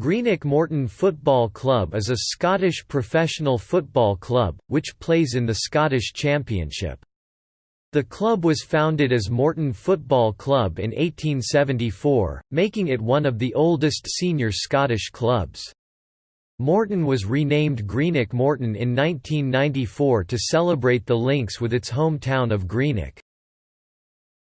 Greenock Morton Football Club is a Scottish professional football club, which plays in the Scottish Championship. The club was founded as Morton Football Club in 1874, making it one of the oldest senior Scottish clubs. Morton was renamed Greenock Morton in 1994 to celebrate the links with its hometown of Greenock.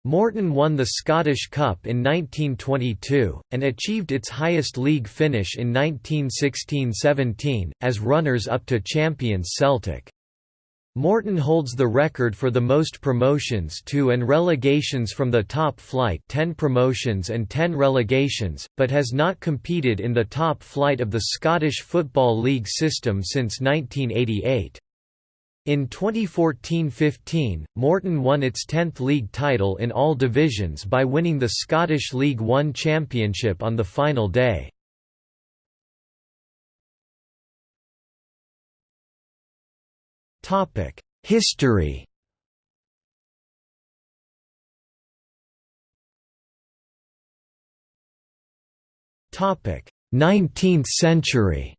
Morton won the Scottish Cup in 1922, and achieved its highest league finish in 1916–17, as runners-up to champions Celtic. Morton holds the record for the most promotions to and relegations from the top flight 10 promotions and 10 relegations, but has not competed in the top flight of the Scottish Football League system since 1988. In 2014–15, Morton won its 10th league title in all divisions by winning the Scottish League One Championship on the final day. History Nineteenth century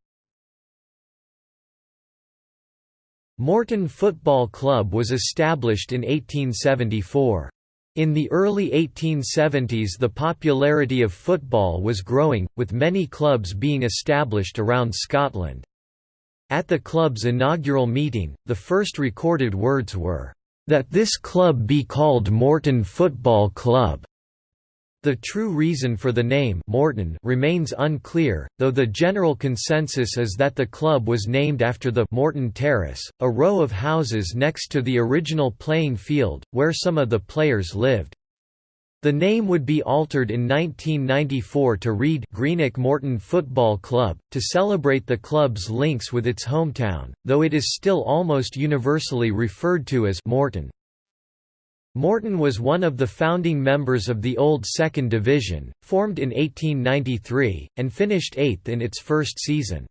Morton Football Club was established in 1874. In the early 1870s the popularity of football was growing, with many clubs being established around Scotland. At the club's inaugural meeting, the first recorded words were, "...that this club be called Morton Football Club." The true reason for the name Morton remains unclear, though the general consensus is that the club was named after the Morton Terrace, a row of houses next to the original playing field, where some of the players lived. The name would be altered in 1994 to read Greenock Morton Football Club, to celebrate the club's links with its hometown, though it is still almost universally referred to as Morton. Morton was one of the founding members of the old Second Division, formed in 1893, and finished eighth in its first season.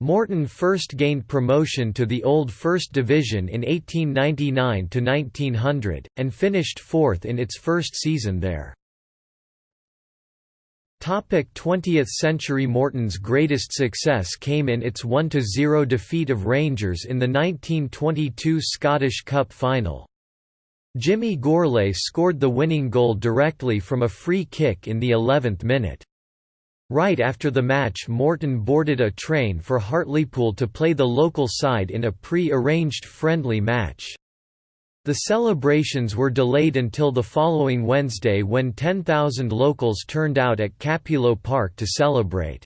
Morton first gained promotion to the old First Division in 1899–1900, and finished fourth in its first season there. 20th century Morton's greatest success came in its 1–0 defeat of Rangers in the 1922 Scottish Cup final. Jimmy Gourlay scored the winning goal directly from a free kick in the 11th minute. Right after the match Morton boarded a train for Hartlepool to play the local side in a pre-arranged friendly match. The celebrations were delayed until the following Wednesday when 10,000 locals turned out at Cappielow Park to celebrate.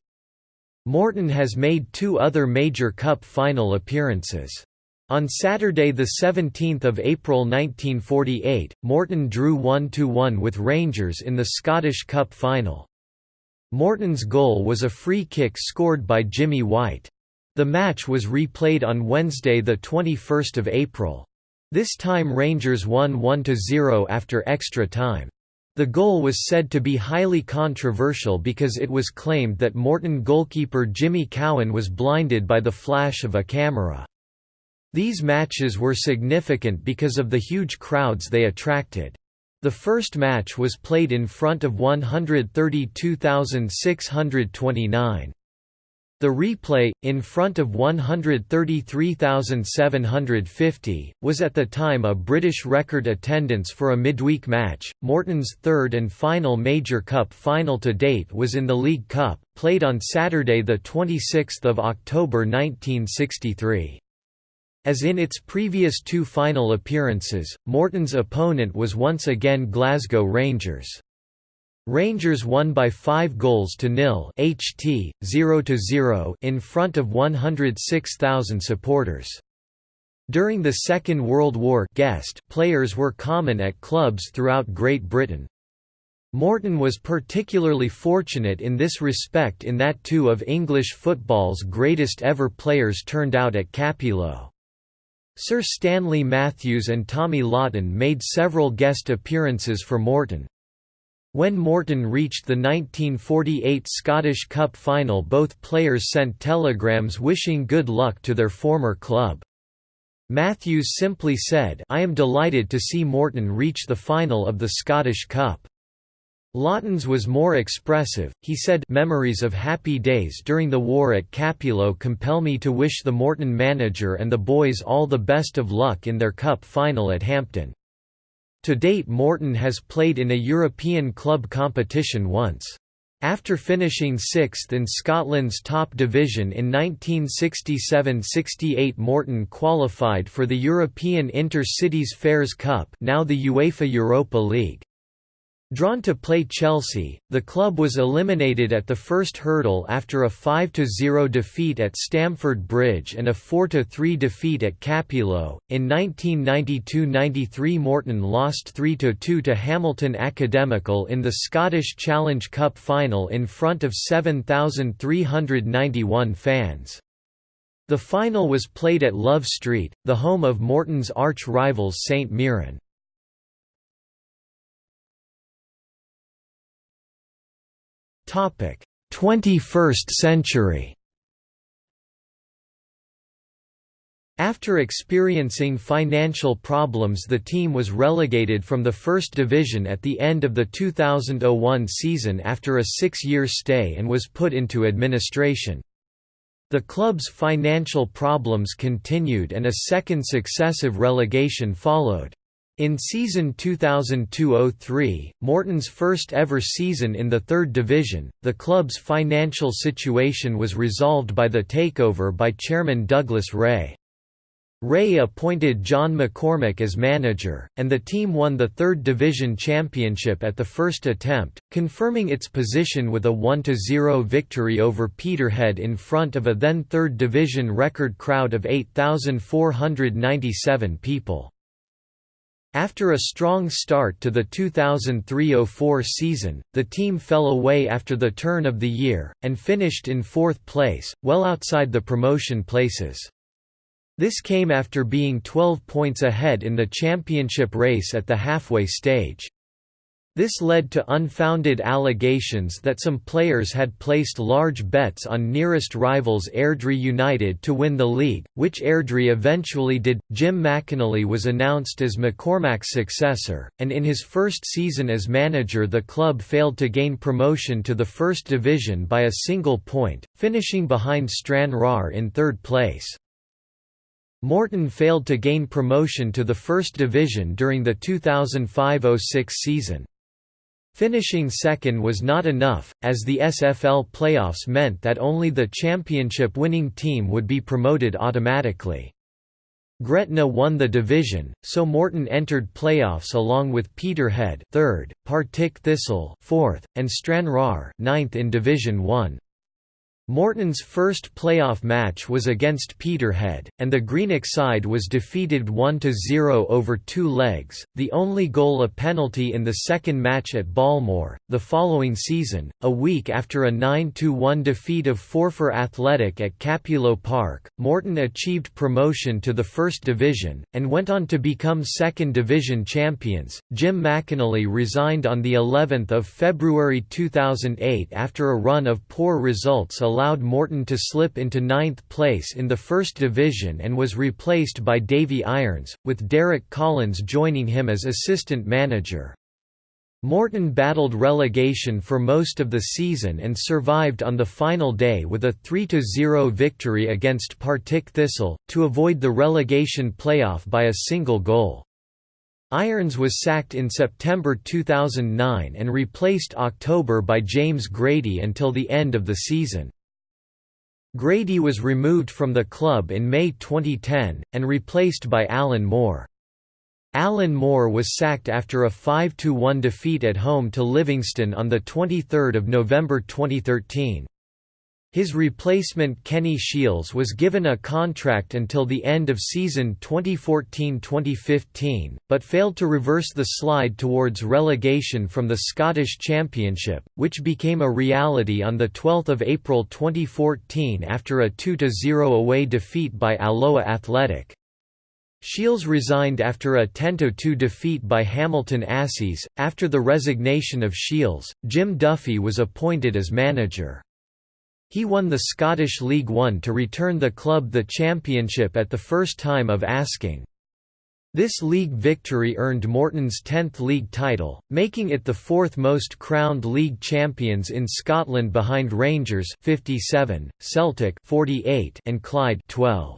Morton has made two other major cup final appearances. On Saturday 17 April 1948, Morton drew 1–1 with Rangers in the Scottish Cup final. Morton's goal was a free kick scored by Jimmy White. The match was replayed on Wednesday 21 April. This time Rangers won 1–0 after extra time. The goal was said to be highly controversial because it was claimed that Morton goalkeeper Jimmy Cowan was blinded by the flash of a camera. These matches were significant because of the huge crowds they attracted. The first match was played in front of 132,629. The replay, in front of 133,750, was at the time a British record attendance for a midweek match. Morton's third and final major cup final to date was in the League Cup, played on Saturday 26 October 1963. As in its previous two final appearances, Morton's opponent was once again Glasgow Rangers. Rangers won by 5 goals to nil HT 0 to 0 in front of 106,000 supporters. During the Second World War guest players were common at clubs throughout Great Britain. Morton was particularly fortunate in this respect in that two of English football's greatest ever players turned out at Cappielow. Sir Stanley Matthews and Tommy Lawton made several guest appearances for Morton. When Morton reached the 1948 Scottish Cup final both players sent telegrams wishing good luck to their former club. Matthews simply said I am delighted to see Morton reach the final of the Scottish Cup. Lawton's was more expressive, he said memories of happy days during the war at Cappielow compel me to wish the Morton manager and the boys all the best of luck in their cup final at Hampden. To date Morton has played in a European club competition once. After finishing sixth in Scotland's top division in 1967–68 Morton qualified for the European Inter-Cities Fairs Cup now the UEFA Europa League. Drawn to play Chelsea, the club was eliminated at the first hurdle after a 5–0 defeat at Stamford Bridge and a 4–3 defeat at Cappielow. In 1992–93 Morton lost 3–2 to Hamilton Academical in the Scottish Challenge Cup final in front of 7,391 fans. The final was played at Love Street, the home of Morton's arch-rivals St Mirren. 21st century After experiencing financial problems the team was relegated from the First Division at the end of the 2001 season after a six-year stay and was put into administration. The club's financial problems continued and a second successive relegation followed. In season 2002–03, Morton's first ever season in the third division, the club's financial situation was resolved by the takeover by chairman Douglas Rae. Rae appointed John McCormack as manager, and the team won the third division championship at the first attempt, confirming its position with a 1–0 victory over Peterhead in front of a then third division record crowd of 8,497 people. After a strong start to the 2003–04 season, the team fell away after the turn of the year, and finished in fourth place, well outside the promotion places. This came after being 12 points ahead in the championship race at the halfway stage. This led to unfounded allegations that some players had placed large bets on nearest rivals Airdrie United to win the league, which Airdrie eventually did. Jim McInally was announced as McCormack's successor, and in his first season as manager the club failed to gain promotion to the First Division by a single point, finishing behind Stranraer in third place. Morton failed to gain promotion to the First Division during the 2005–06 season. Finishing second was not enough, as the SFL playoffs meant that only the championship-winning team would be promoted automatically. Gretna won the division, so Morton entered playoffs along with Peterhead third, Partick Thistle fourth, and Stranraer ninth in Division 1. Morton's first playoff match was against Peterhead, and the Greenock side was defeated 1–0 over two legs, the only goal a penalty in the second match at Balmoor. The following season, a week after a 9–1 defeat of Forfar Athletic at Cappielow Park, Morton achieved promotion to the First Division, and went on to become Second Division champions. Jim McInally resigned on the 11th of February 2008 after a run of poor results allowed Morton to slip into ninth place in the First Division and was replaced by Davy Irons, with Derek Collins joining him as assistant manager. Morton battled relegation for most of the season and survived on the final day with a 3–0 victory against Partick Thistle, to avoid the relegation playoff by a single goal. Irons was sacked in September 2009 and replaced October by James Grady until the end of the season. Grady was removed from the club in May 2010, and replaced by Allan Moore. Allan Moore was sacked after a 5–1 defeat at home to Livingston on 23 November 2013. His replacement Kenny Shiels was given a contract until the end of season 2014–2015, but failed to reverse the slide towards relegation from the Scottish Championship, which became a reality on 12 April 2014 after a 2–0 away defeat by Alloa Athletic. Shiels resigned after a 10–2 defeat by Hamilton Accies. After the resignation of Shiels, Jim Duffy was appointed as manager. He won the Scottish League One to return the club the championship at the first time of asking. This league victory earned Morton's 10th league title, making it the fourth most crowned league champions in Scotland behind Rangers 57, Celtic 48 and Clyde 12.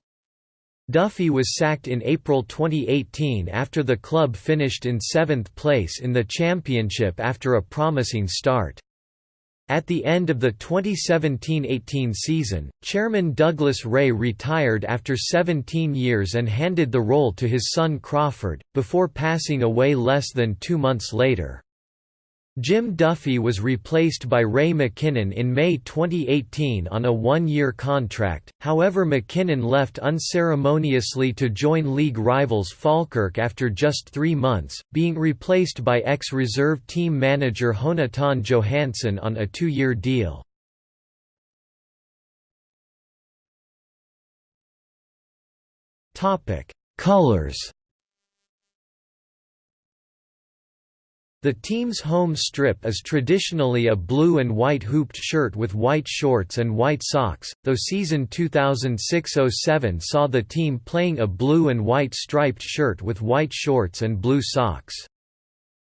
Duffy was sacked in April 2018 after the club finished in seventh place in the championship after a promising start. At the end of the 2017–18 season, chairman Douglas Rae retired after 17 years and handed the role to his son Crawford, before passing away less than two months later. Jim Duffy was replaced by Ray McKinnon in May 2018 on a one-year contract, however McKinnon left unceremoniously to join league rivals Falkirk after just three months, being replaced by ex-reserve team manager Jonatan Johansson on a two-year deal. Colors The team's home strip is traditionally a blue and white hooped shirt with white shorts and white socks, though season 2006–07 saw the team playing a blue and white striped shirt with white shorts and blue socks.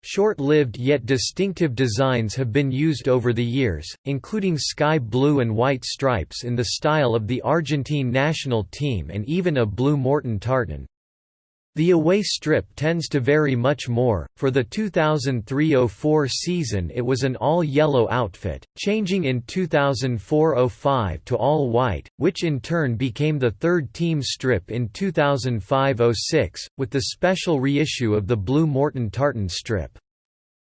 Short-lived yet distinctive designs have been used over the years, including sky blue and white stripes in the style of the Argentine national team and even a blue Morton tartan. The away strip tends to vary much more. For the 2003-04 season, it was an all-yellow outfit, changing in 2004-05 to all white, which in turn became the third team strip in 2005-06, with the special reissue of the blue Morton tartan strip.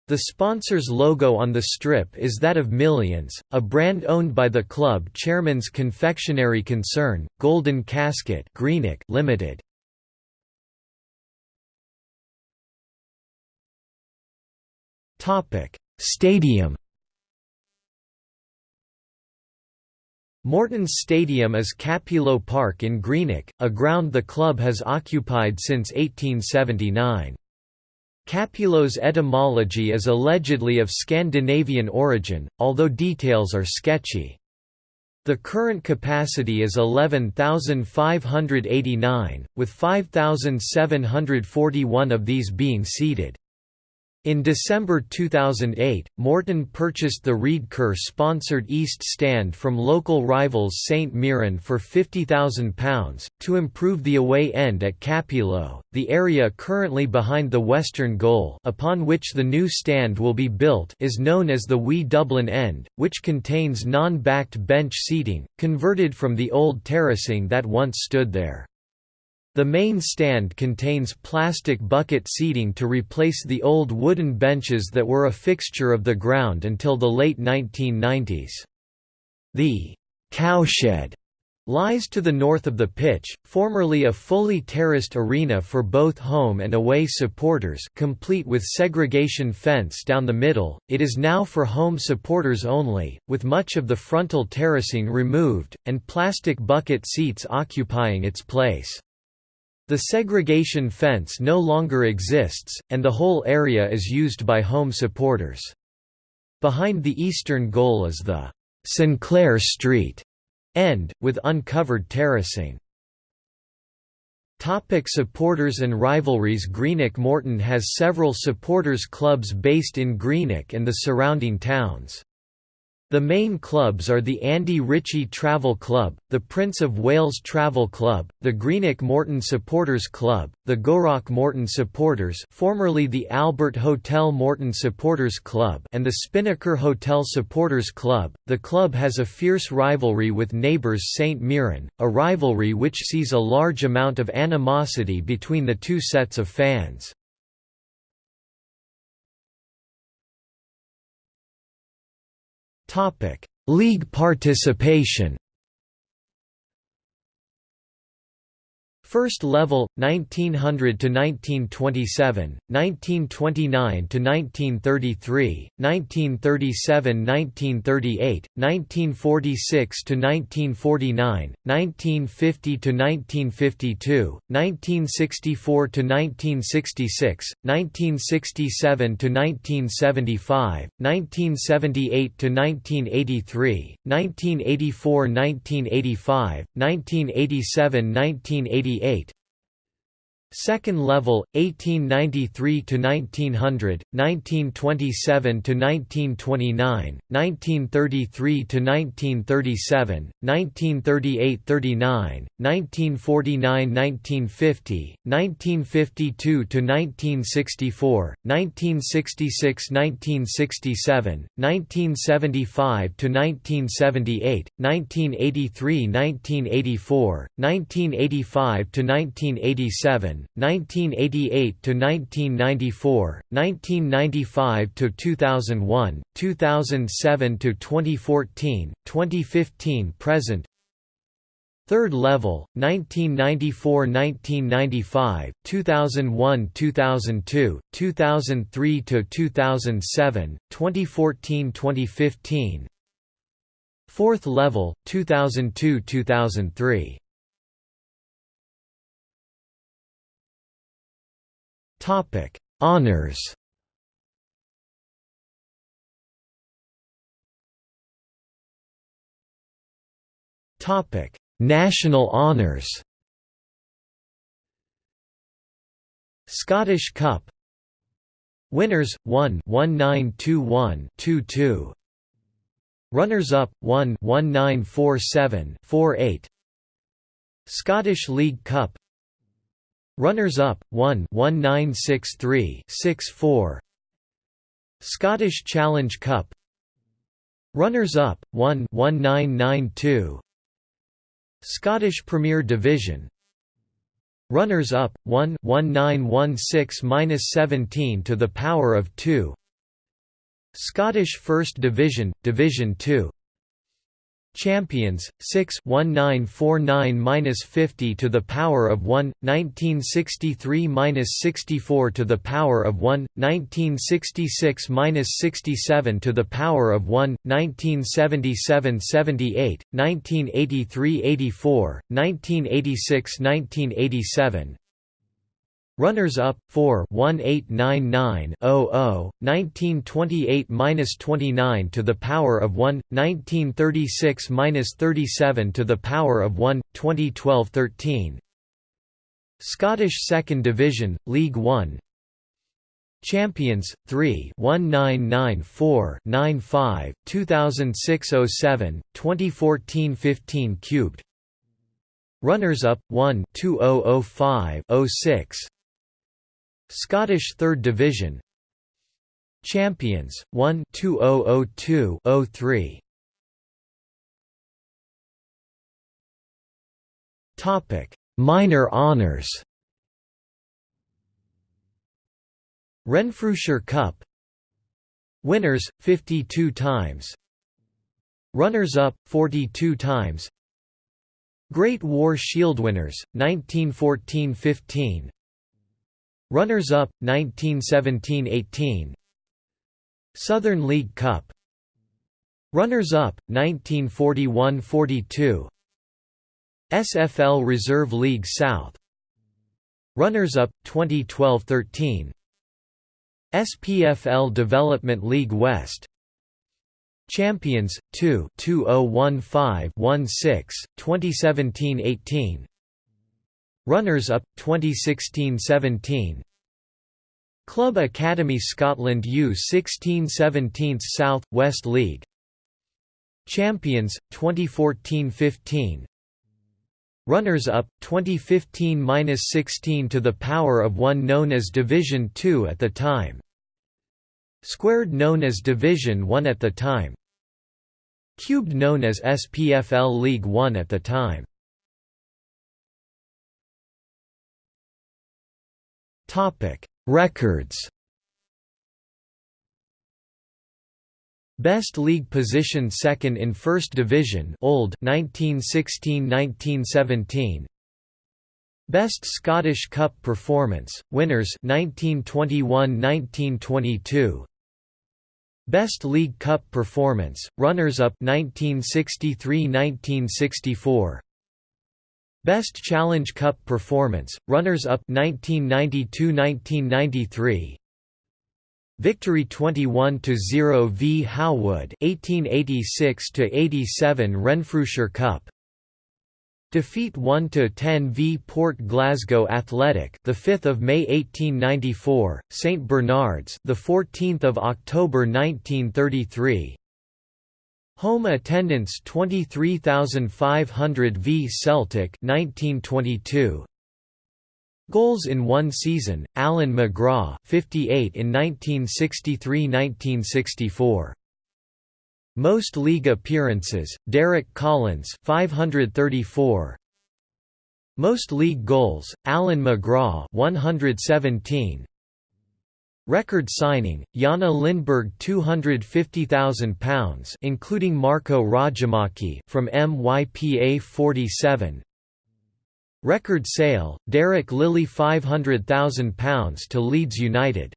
The sponsor's logo on the strip is that of Millions, a brand owned by the club chairman's confectionery concern, Golden Casket Greenock Limited. Stadium Morton's Stadium is Cappielow Park in Greenock, a ground the club has occupied since 1879. Cappielow's etymology is allegedly of Scandinavian origin, although details are sketchy. The current capacity is 11,589, with 5,741 of these being seated. In December 2008, Morton purchased the Reid Kerr-sponsored East Stand from local rivals St Mirren for £50,000, to improve the away end at Cappielow, the area currently behind the western goal upon which the new stand will be built is known as the Wee Dublin End, which contains non-backed bench seating, converted from the old terracing that once stood there. The main stand contains plastic bucket seating to replace the old wooden benches that were a fixture of the ground until the late 1990s. The «cowshed» lies to the north of the pitch, formerly a fully terraced arena for both home and away supporters complete with segregation fence down the middle, it is now for home supporters only, with much of the frontal terracing removed, and plastic bucket seats occupying its place. The segregation fence no longer exists, and the whole area is used by home supporters. Behind the eastern goal is the Sinclair Street end, with uncovered terracing. Topic supporters and rivalries Greenock Morton has several supporters clubs based in Greenock and the surrounding towns. The main clubs are the Andy Ritchie Travel Club, the Prince of Wales Travel Club, the Greenock Morton Supporters Club, the Gourock Morton Supporters formerly the Albert Hotel Morton Supporters Club and the Spinnaker Hotel Supporters Club. The club has a fierce rivalry with neighbours St Mirren, a rivalry which sees a large amount of animosity between the two sets of fans. League participation First level 1900 to 1927, 1929 to 1933, 1937-1938, 1946 to 1949, 1950 to 1952, 1964 to 1966, 1967 to 1975, 1978 to 1983, 1984-1985, 1987-1988 Second level 1893 to 1900, 1927 to 1929, 1933 to 1937, 1938-39, 1949-1950, 1952 to 1964, 1966-1967, 1975 to 1978, 1983-1984, 1985 to 1987 1988 to 1994, 1995 to 2001, 2007 to 2014, 2015 present. Third level 1994-1995, 2001-2002, 2003 to 2007, 2014-2015. Fourth level 2002-2003. Topic: Honors. Topic: National honors. Scottish Cup Winners 1 1921 22 Runners up 1 1947 48 Scottish League Cup Runners-up 1 1963 64 Scottish Challenge Cup. Runners-up 1 1992 Scottish Premier Division. Runners-up 1 1916-17 to the power of 2 Scottish First Division Division 2 Champions 6 1949-50 to the power of 1 1963-64 to the power of 1 1966-67 to the power of 1 1977-78 1983-84 1986-1987 Runners-up 4 1899 00 1928-29 to the power of 1 1936-37 to the power of 1 2012-13 Scottish Second Division League 1 Champions 3 1994 95 2006-07 2014-15 cubed. Runners-up 1 2005 06 Scottish Third Division. Champions 1 2002 03 Topic. Minor honors. Renfrewshire Cup. Winners 52 times. Runners-up 42 times. Great War Shield winners 1914-15 Runners-up 1917–18 Southern League Cup. Runners-up 1941–42 SFL Reserve League South. Runners-up 2012–13 SPFL Development League West. Champions 2 2015-16 2017-18 Runners-up 2016-17 Club Academy Scotland U16-17 South West League. Champions 2014-15 Runners-up 2015-16 to the power of 1 known as Division 2 at the time. Squared known as Division 1 at the time. Cubed known as SPFL League 1 at the time Records. Best league position second in First Division Old 1916-1917 Best Scottish Cup performance winners 1921-1922 Best League Cup performance runners up 1963-1964 Best Challenge Cup performance, runners-up 1992–1993 Victory 21–0 v Howwood 1886–87 Renfrewshire Cup Defeat 1 to 10 v Port Glasgow Athletic, the 5th of May 1894, St Bernard's, the 14th of October 1933. Home attendance 23,500 v Celtic 1922. Goals in one season: Allan McGraw, 58 in 1963-1964. Most league appearances: Derek Collins, 534. Most league goals: Allan McGraw, 117. Record signing: Janne Lindberg £250,000 including Marko Rajamäki from MYPA 47. Record sale: Derek Lilley £500,000 to Leeds United.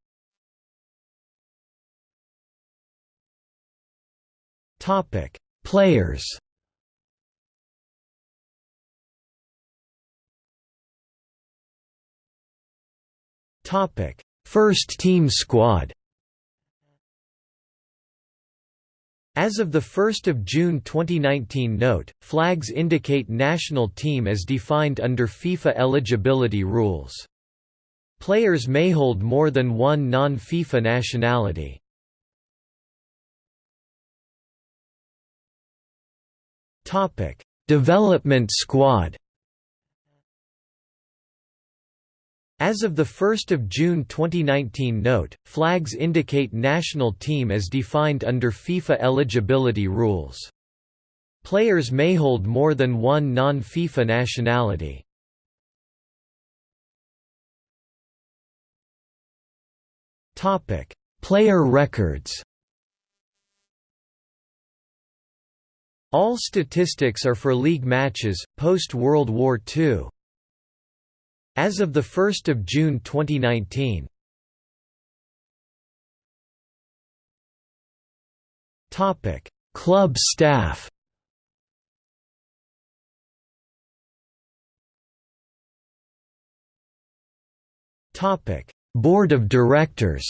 Topic: Players. Topic: First team squad. As of 1 June 2019 note, flags indicate national team as defined under FIFA eligibility rules. Players may hold more than one non-FIFA nationality. Development Squad. As of 1 June 2019 note, flags indicate national team as defined under FIFA eligibility rules. Players may hold more than one non-FIFA nationality. Player records All statistics are for league matches, post-World War II. As of 1 June 2019 Club staff. Topic: Board of Directors.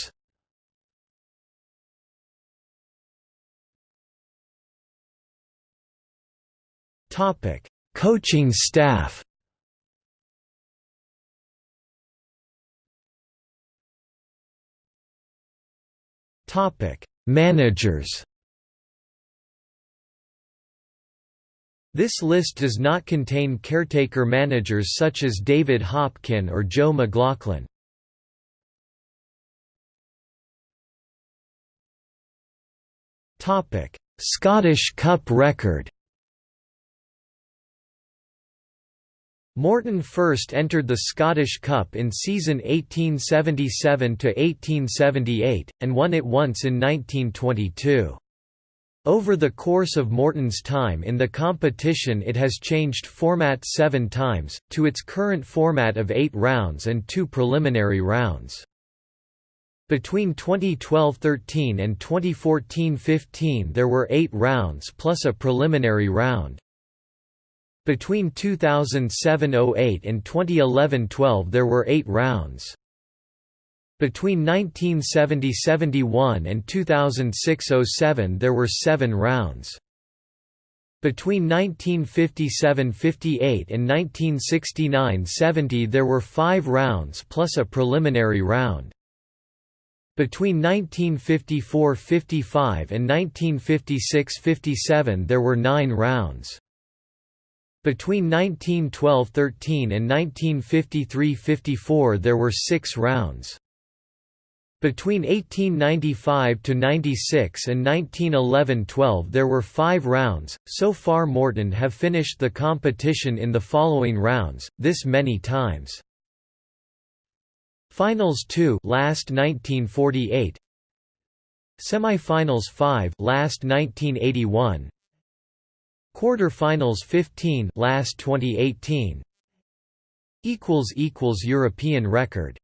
Topic: Coaching staff. Managers. This list does not contain caretaker managers such as David Hopkin or Joe McLaughlin. Scottish Cup record Morton first entered the Scottish Cup in season 1877–1878, and won it once in 1922. Over the course of Morton's time in the competition it has changed format seven times, to its current format of eight rounds and two preliminary rounds. Between 2012–13 and 2014–15 there were eight rounds plus a preliminary round. Between 2007–08 and 2011–12 there were eight rounds. Between 1970–71 and 2006–07 there were seven rounds. Between 1957–58 and 1969–70 there were five rounds plus a preliminary round. Between 1954–55 and 1956–57 there were nine rounds. Between 1912–13 and 1953–54 there were six rounds. Between 1895–96 and 1911–12 there were five rounds. So far Morton have finished the competition in the following rounds, this many times. Finals 2 last 1948 Semi-finals 5 last 1981 Quarter-finals 15 last 2018 equals equals European record